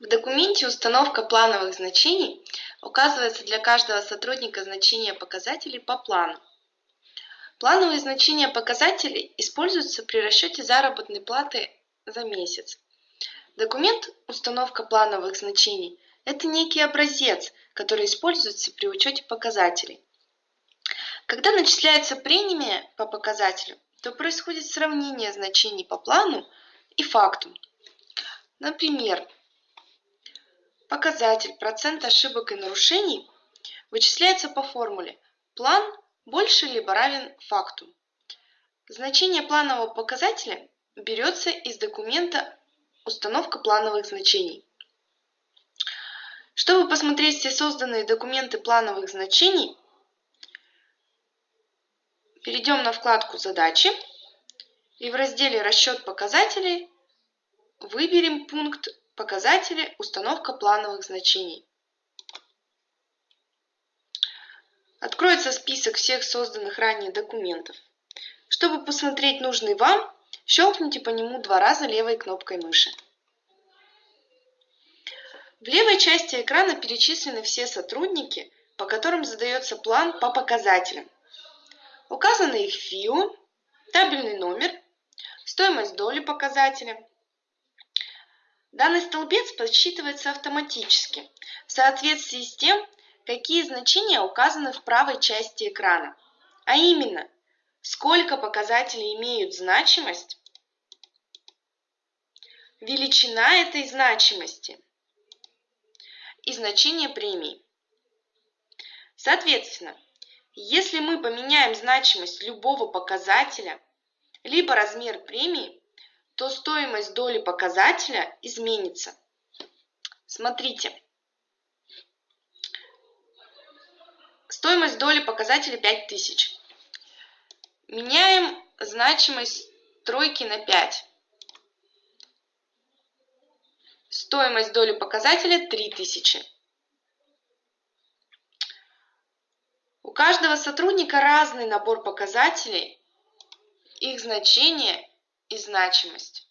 В документе «Установка плановых значений» указывается для каждого сотрудника значение показателей по плану. Плановые значения показателей используются при расчете заработной платы за месяц. Документ «Установка плановых значений» – это некий образец, который используется при учете показателей. Когда начисляется премия по показателю, то происходит сравнение значений по плану и факту. Например, Показатель процент ошибок и нарушений вычисляется по формуле план больше либо равен факту. Значение планового показателя берется из документа «Установка плановых значений». Чтобы посмотреть все созданные документы плановых значений, перейдем на вкладку «Задачи» и в разделе «Расчет показателей» выберем пункт Показатели установка плановых значений. Откроется список всех созданных ранее документов. Чтобы посмотреть нужный вам, щелкните по нему два раза левой кнопкой мыши. В левой части экрана перечислены все сотрудники, по которым задается план по показателям. Указаны их ФИО, табельный номер, стоимость доли показателя, Данный столбец подсчитывается автоматически в соответствии с тем, какие значения указаны в правой части экрана. А именно, сколько показателей имеют значимость, величина этой значимости и значение премии. Соответственно, если мы поменяем значимость любого показателя, либо размер премии, то стоимость доли показателя изменится. Смотрите. Стоимость доли показателя 5000. Меняем значимость тройки на 5. Стоимость доли показателя 3000. У каждого сотрудника разный набор показателей, их значение и значимость.